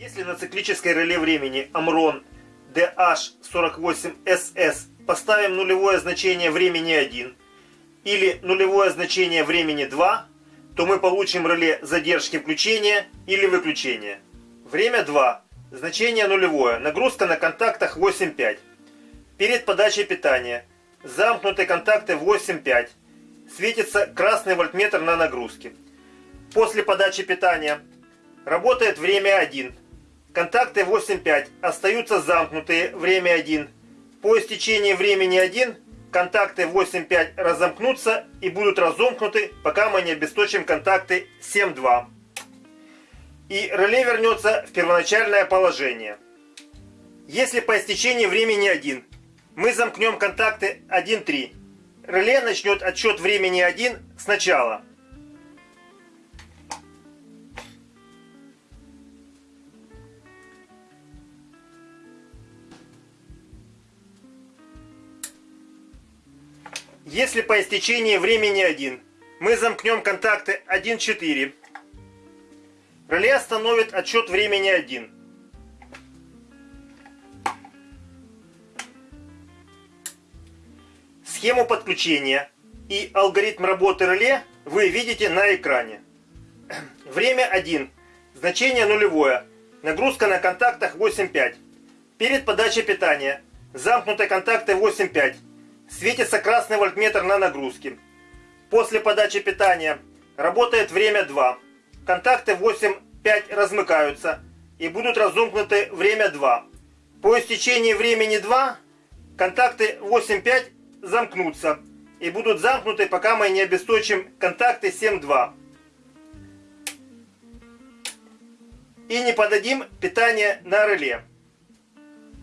Если на циклической реле времени Amron DH48SS поставим нулевое значение времени 1 или нулевое значение времени 2, то мы получим реле задержки включения или выключения. Время 2. Значение нулевое. Нагрузка на контактах 8,5. Перед подачей питания. Замкнутые контакты 8,5. Светится красный вольтметр на нагрузке. После подачи питания. Работает время 1. Контакты 8,5 остаются замкнутые, время 1. По истечении времени 1 контакты 8,5 разомкнутся и будут разомкнуты, пока мы не обесточим контакты 7,2. И реле вернется в первоначальное положение. Если по истечении времени 1 мы замкнем контакты 1,3, реле начнет отсчет времени 1 сначала. Если по истечении времени 1 мы замкнем контакты 1.4, реле остановит отсчет времени 1. Схему подключения и алгоритм работы реле вы видите на экране. Время 1. Значение нулевое. Нагрузка на контактах 8.5. Перед подачей питания. Замкнутые контакты 8.5. Светится красный вольтметр на нагрузке. После подачи питания работает время 2. Контакты 8-5 размыкаются и будут разомкнуты время 2. По истечении времени 2 контакты 8-5 замкнутся и будут замкнуты, пока мы не обесточим контакты 7-2. И не подадим питание на реле.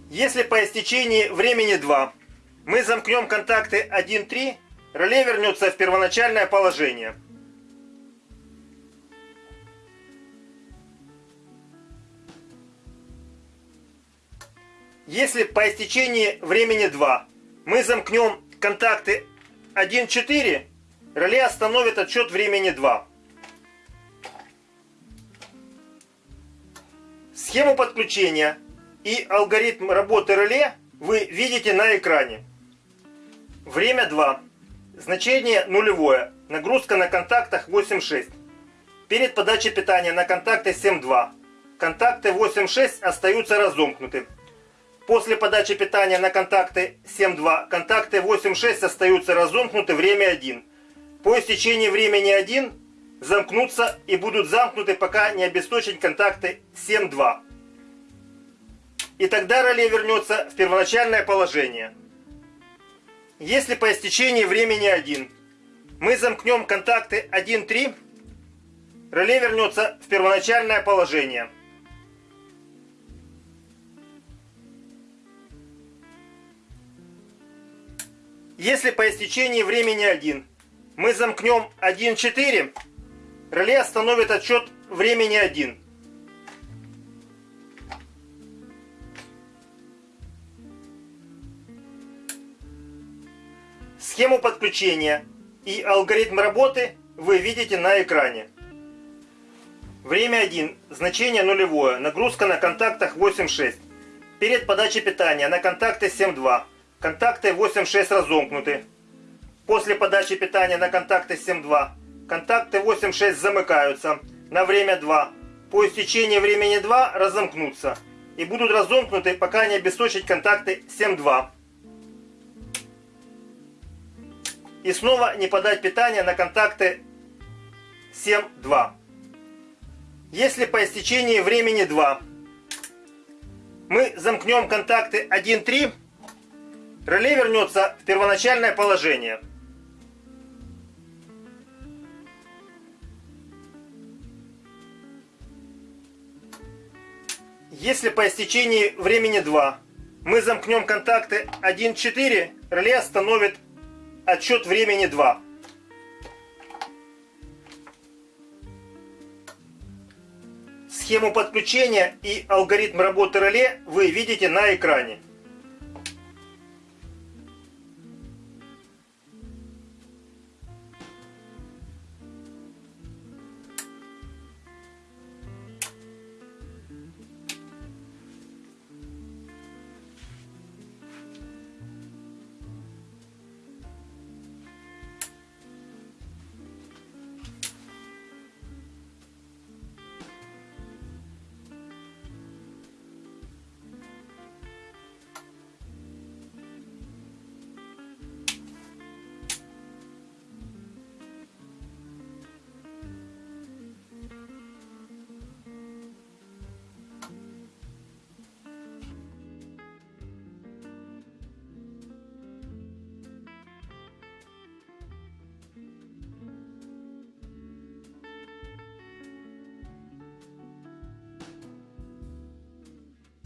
Если по истечении времени 2 мы замкнем контакты 1-3, реле вернется в первоначальное положение. Если по истечении времени 2 мы замкнем контакты 1-4, реле остановит отсчет времени 2. Схему подключения и алгоритм работы реле вы видите на экране. Время 2. Значение нулевое. Нагрузка на контактах 8.6. Перед подачей питания на контакты 7.2. Контакты 8.6 остаются разомкнуты. После подачи питания на контакты 7.2 контакты 8.6 остаются разомкнуты время 1. По истечении времени 1 замкнутся и будут замкнуты, пока не обесточить контакты 7.2. И тогда реле вернется в первоначальное положение. Если по истечении времени 1 мы замкнем контакты 1-3, реле вернется в первоначальное положение. Если по истечении времени 1 мы замкнем 1-4, реле остановит отсчет времени 1. Схему подключения и алгоритм работы вы видите на экране. Время 1. Значение нулевое. Нагрузка на контактах 8.6. Перед подачей питания на контакты 7.2. Контакты 8.6 разомкнуты. После подачи питания на контакты 7.2. Контакты 8.6 замыкаются на время 2. По истечении времени 2 разомкнутся. И будут разомкнуты, пока не обесточить контакты 7.2. И снова не подать питание на контакты 7.2. Если по истечении времени 2 мы замкнем контакты 1.3, реле вернется в первоначальное положение. Если по истечении времени 2 мы замкнем контакты 1.4, реле остановит отсчет времени 2. Схему подключения и алгоритм работы реле вы видите на экране.